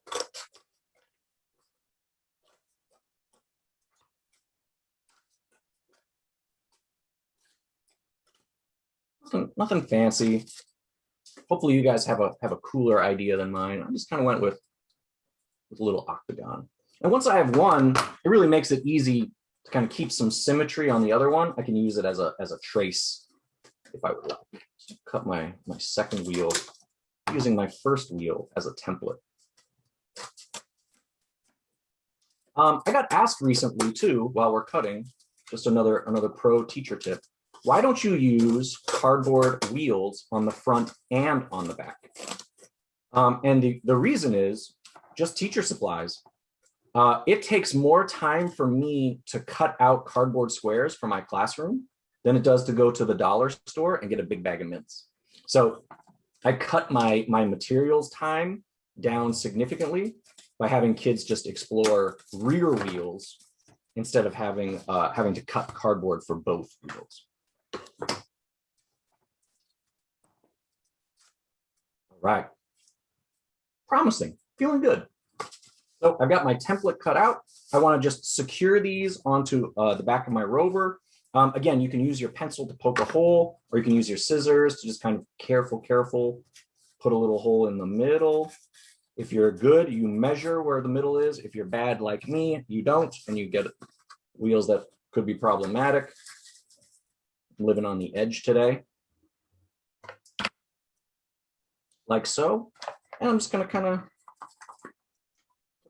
Nothing, nothing fancy. Hopefully you guys have a have a cooler idea than mine. I just kind of went with, with a little octagon. And once I have one, it really makes it easy to kind of keep some symmetry on the other one. I can use it as a as a trace if I would like. So cut my my second wheel using my first wheel as a template. Um, I got asked recently too, while we're cutting, just another another pro teacher tip why don't you use cardboard wheels on the front and on the back? Um, and the, the reason is just teacher supplies. Uh, it takes more time for me to cut out cardboard squares for my classroom than it does to go to the dollar store and get a big bag of mints. So I cut my, my materials time down significantly by having kids just explore rear wheels instead of having uh, having to cut cardboard for both wheels. All right. Promising, feeling good. So I've got my template cut out. I want to just secure these onto uh, the back of my rover. Um, again, you can use your pencil to poke a hole, or you can use your scissors to just kind of careful, careful, put a little hole in the middle. If you're good, you measure where the middle is. If you're bad like me, you don't, and you get wheels that could be problematic living on the edge today. Like so. And I'm just gonna kind of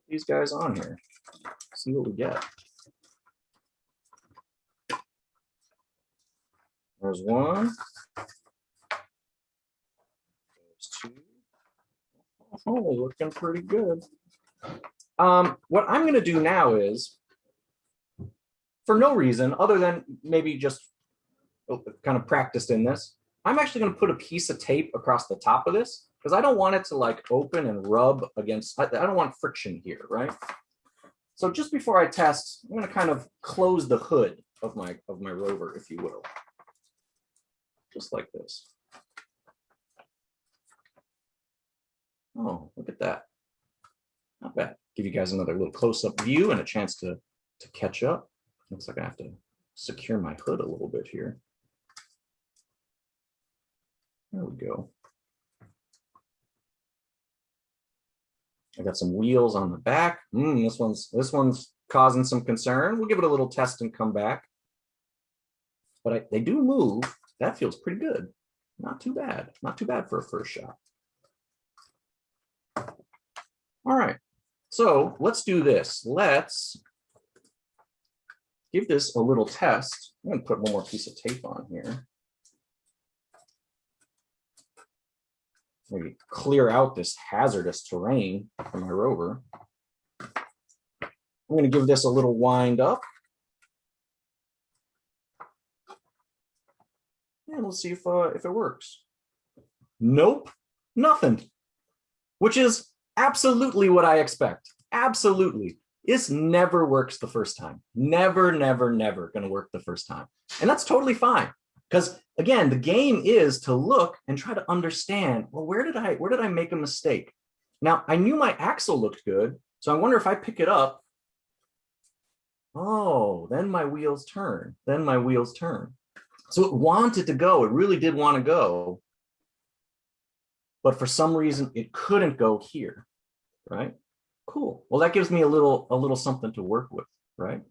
these guys on here, see what we get. There's one. There's two. Oh, looking pretty good. Um, what I'm gonna do now is, for no reason other than maybe just Oh, kind of practiced in this. I'm actually going to put a piece of tape across the top of this because I don't want it to like open and rub against, I, I don't want friction here, right? So just before I test, I'm going to kind of close the hood of my of my rover, if you will. Just like this. Oh, look at that. Not bad. Give you guys another little close-up view and a chance to, to catch up. Looks like I have to secure my hood a little bit here. There we go. I got some wheels on the back. Mm, this one's this one's causing some concern. We'll give it a little test and come back. But I, they do move. That feels pretty good. Not too bad. Not too bad for a first shot. All right. So let's do this. Let's give this a little test. I'm going to put one more piece of tape on here. Maybe clear out this hazardous terrain for my rover. I'm going to give this a little wind up. And let's see if, uh, if it works. Nope, nothing, which is absolutely what I expect. Absolutely. This never works the first time. Never, never, never going to work the first time. And that's totally fine. Because again, the game is to look and try to understand, well, where did I, where did I make a mistake? Now, I knew my axle looked good, so I wonder if I pick it up, oh, then my wheels turn, then my wheels turn. So it wanted to go, it really did want to go, but for some reason it couldn't go here, right? Cool. Well, that gives me a little, a little something to work with, right?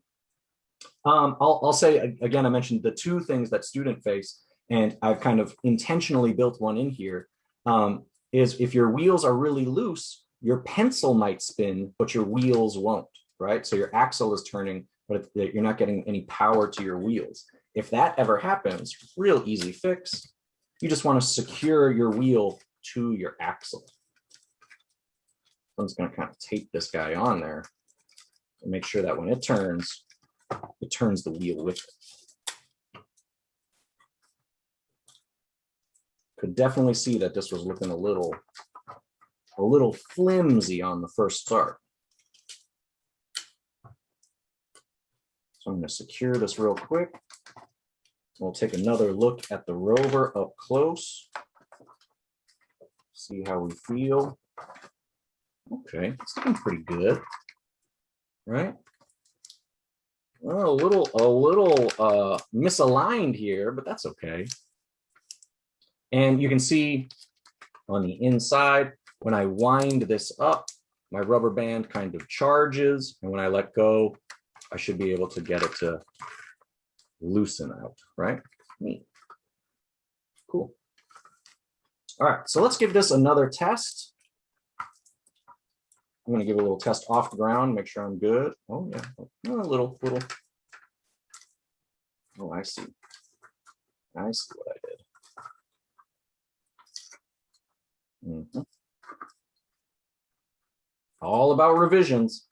Um, I'll, I'll say again, I mentioned the two things that student face, and I've kind of intentionally built one in here. Um, is if your wheels are really loose, your pencil might spin, but your wheels won't, right? So your axle is turning, but you're not getting any power to your wheels. If that ever happens, real easy fix. You just want to secure your wheel to your axle. I'm just going to kind of tape this guy on there and make sure that when it turns, it turns the wheel with it. Could definitely see that this was looking a little, a little flimsy on the first start. So I'm going to secure this real quick. We'll take another look at the rover up close. See how we feel. Okay, it's looking pretty good, right? Well, a little, a little uh, misaligned here, but that's okay. And you can see on the inside, when I wind this up, my rubber band kind of charges. And when I let go, I should be able to get it to loosen out, right? Neat. Cool. All right, so let's give this another test. I'm gonna give a little test off the ground, make sure I'm good. Oh yeah, oh, a little, little. Oh, I see. I see what I did. Mm -hmm. All about revisions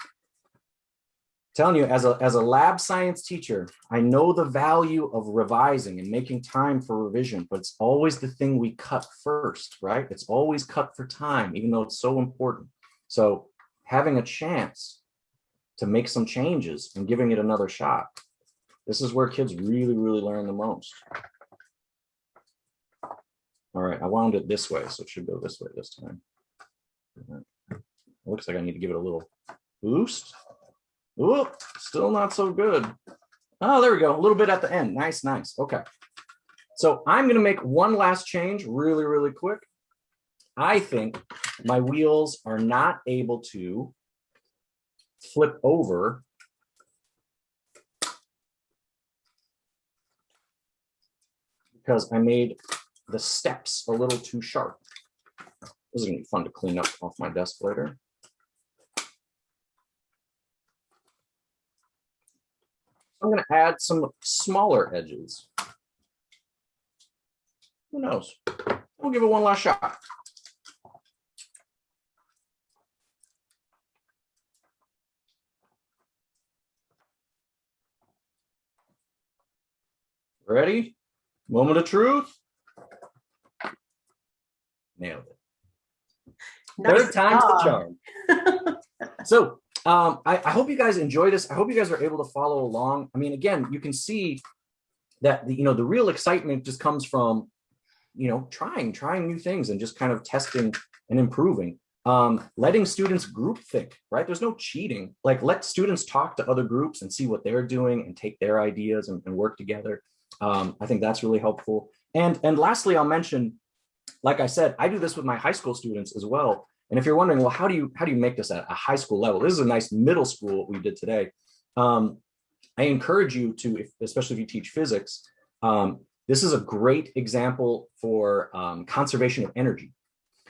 telling you as a, as a lab science teacher, I know the value of revising and making time for revision, but it's always the thing we cut first, right? It's always cut for time, even though it's so important. So having a chance to make some changes and giving it another shot, this is where kids really, really learn the most. All right, I wound it this way, so it should go this way this time. It looks like I need to give it a little boost. Oh, still not so good. Oh, there we go. A little bit at the end. Nice, nice. Okay. So I'm going to make one last change really, really quick. I think my wheels are not able to flip over because I made the steps a little too sharp. This is going to be fun to clean up off my desk later. I'm going to add some smaller edges. Who knows? We'll give it one last shot. Ready? Moment of truth. Nailed it. Nice Third time's the charm. so um, I, I, hope you guys enjoy this. I hope you guys are able to follow along. I mean, again, you can see that, the, you know, the real excitement just comes from, you know, trying, trying new things and just kind of testing and improving. Um, letting students group think, right? There's no cheating. Like let students talk to other groups and see what they're doing and take their ideas and, and work together. Um, I think that's really helpful. And, and lastly, I'll mention, like I said, I do this with my high school students as well. And if you're wondering, well, how do you how do you make this at a high school level? This is a nice middle school what we did today. Um, I encourage you to, if, especially if you teach physics, um, this is a great example for um, conservation of energy.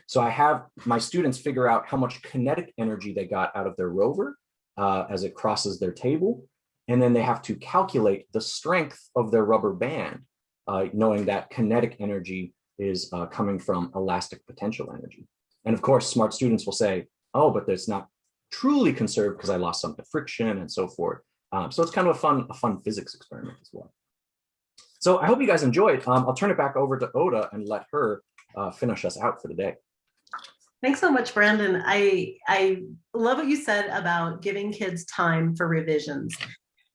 So I have my students figure out how much kinetic energy they got out of their rover uh, as it crosses their table. And then they have to calculate the strength of their rubber band, uh, knowing that kinetic energy is uh, coming from elastic potential energy. And of course, smart students will say, oh, but it's not truly conserved because I lost some to friction and so forth. Um, so it's kind of a fun, a fun physics experiment as well. So I hope you guys enjoyed. Um, I'll turn it back over to Ota and let her uh, finish us out for the day. Thanks so much, Brandon. I, I love what you said about giving kids time for revisions.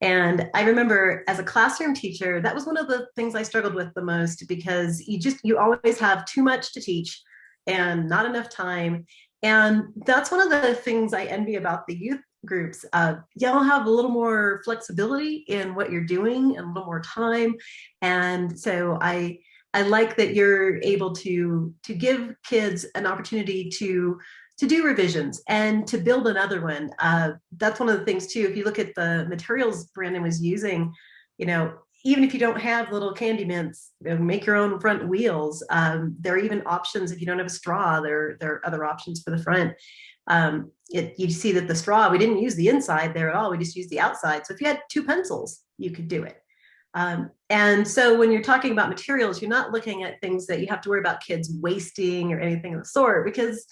And I remember as a classroom teacher, that was one of the things I struggled with the most because you just, you always have too much to teach and not enough time. And that's one of the things I envy about the youth groups. Uh, y'all have a little more flexibility in what you're doing and a little more time. And so I, I like that you're able to, to give kids an opportunity to to do revisions and to build another one. Uh, that's one of the things too, if you look at the materials Brandon was using, you know, even if you don't have little candy mints, you know, make your own front wheels. Um, there are even options if you don't have a straw, there, there are other options for the front. Um, it, you see that the straw, we didn't use the inside there at all, we just used the outside. So if you had two pencils, you could do it. Um, and so when you're talking about materials, you're not looking at things that you have to worry about kids wasting or anything of the sort, because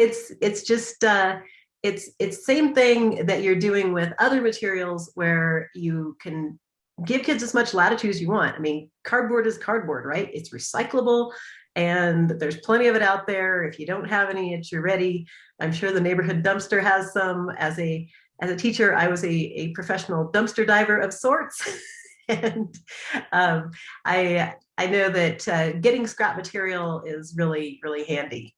it's it's just uh, it's it's same thing that you're doing with other materials where you can give kids as much latitude as you want. I mean, cardboard is cardboard, right? It's recyclable and there's plenty of it out there. If you don't have any at your ready, I'm sure the neighborhood dumpster has some. As a as a teacher, I was a, a professional dumpster diver of sorts. *laughs* and um, I, I know that uh, getting scrap material is really, really handy.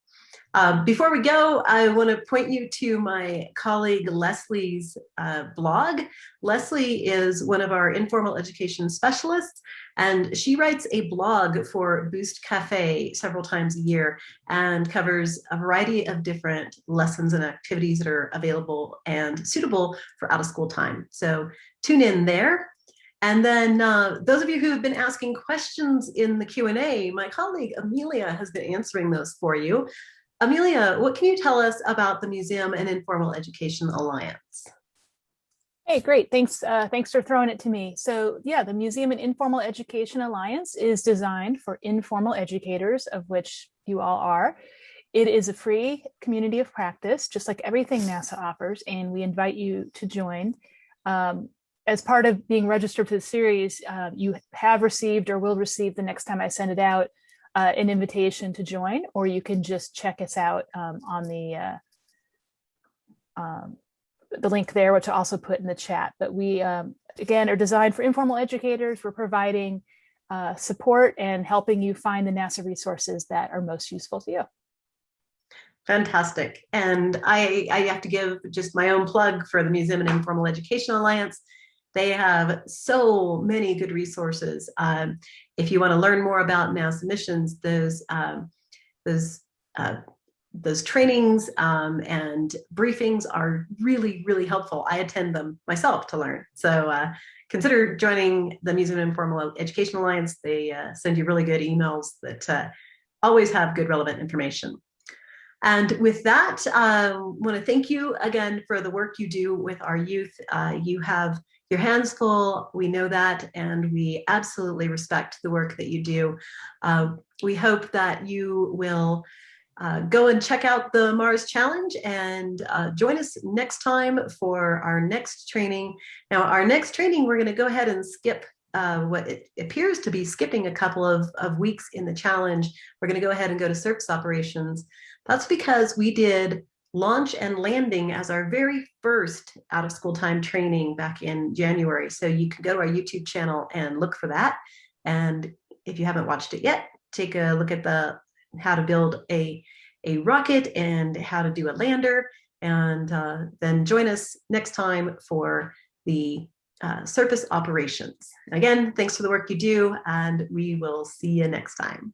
Um, before we go, I want to point you to my colleague Leslie's uh, blog. Leslie is one of our informal education specialists, and she writes a blog for Boost Cafe several times a year and covers a variety of different lessons and activities that are available and suitable for out of school time. So tune in there. And then uh, those of you who have been asking questions in the Q&A, my colleague Amelia has been answering those for you. Amelia, what can you tell us about the Museum and Informal Education Alliance? Hey, great. Thanks. Uh, thanks for throwing it to me. So yeah, the Museum and Informal Education Alliance is designed for informal educators, of which you all are. It is a free community of practice, just like everything NASA offers, and we invite you to join. Um, as part of being registered for the series, uh, you have received or will receive the next time I send it out uh, an invitation to join, or you can just check us out um, on the uh, um, the link there, which I also put in the chat. But we, um, again, are designed for informal educators. We're providing uh, support and helping you find the NASA resources that are most useful to you. Fantastic. And I, I have to give just my own plug for the Museum and Informal Education Alliance. They have so many good resources. Um, if you want to learn more about NASA missions, those um, those uh, those trainings um, and briefings are really, really helpful. I attend them myself to learn. So uh, consider joining the Museum Informal Education Alliance. They uh, send you really good emails that uh, always have good relevant information. And with that, I um, want to thank you again for the work you do with our youth. Uh, you have your hands full, we know that, and we absolutely respect the work that you do. Uh, we hope that you will uh, go and check out the Mars Challenge and uh, join us next time for our next training. Now, our next training, we're going to go ahead and skip uh, what it appears to be skipping a couple of, of weeks in the challenge. We're going to go ahead and go to surface operations. That's because we did launch and landing as our very first out of school time training back in January. So you can go to our YouTube channel and look for that. And if you haven't watched it yet, take a look at the how to build a, a rocket and how to do a lander. And uh, then join us next time for the uh, surface operations. Again, thanks for the work you do, and we will see you next time.